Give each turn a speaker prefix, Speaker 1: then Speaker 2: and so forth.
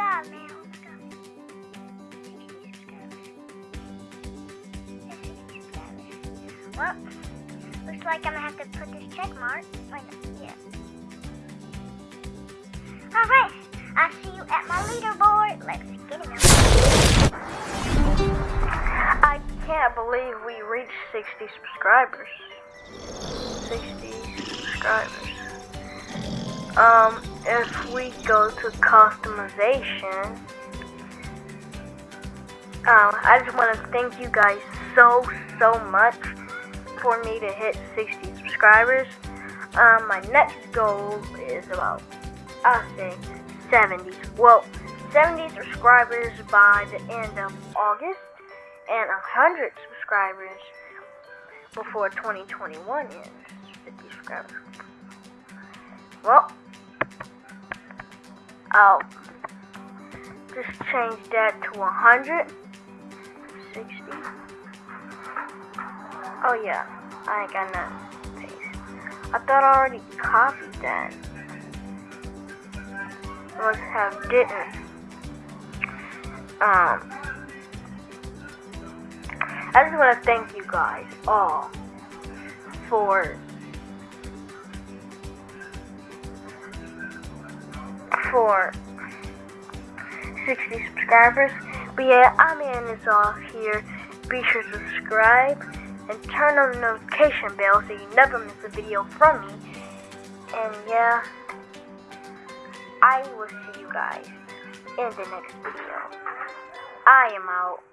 Speaker 1: My god, man. My god. 60 subscribers. That's 60 subscribers. Well, looks like I'm gonna have to put this check mark. Yeah. Alright, I'll see you at my leaderboard. Let's get it.
Speaker 2: I can't believe we reached 60 subscribers. 60 subscribers. Um, if we go to customization, um, I just want to thank you guys so, so much for me to hit 60 subscribers. Um, my next goal is about, I think, 70. Well, 70 subscribers by the end of August and 100 subscribers before 2021 ends. 50 subscribers. Well, I'll just change that to 100. 60. Oh yeah, I ain't got nothing paste. I thought I already copied that. Must have didn't. Um, I just want to thank you guys all for for 60 subscribers. But yeah, I'm ending this off here. Be sure to subscribe and turn on the notification bell so you never miss a video from me. And yeah, I will see you guys in the next video. I am out.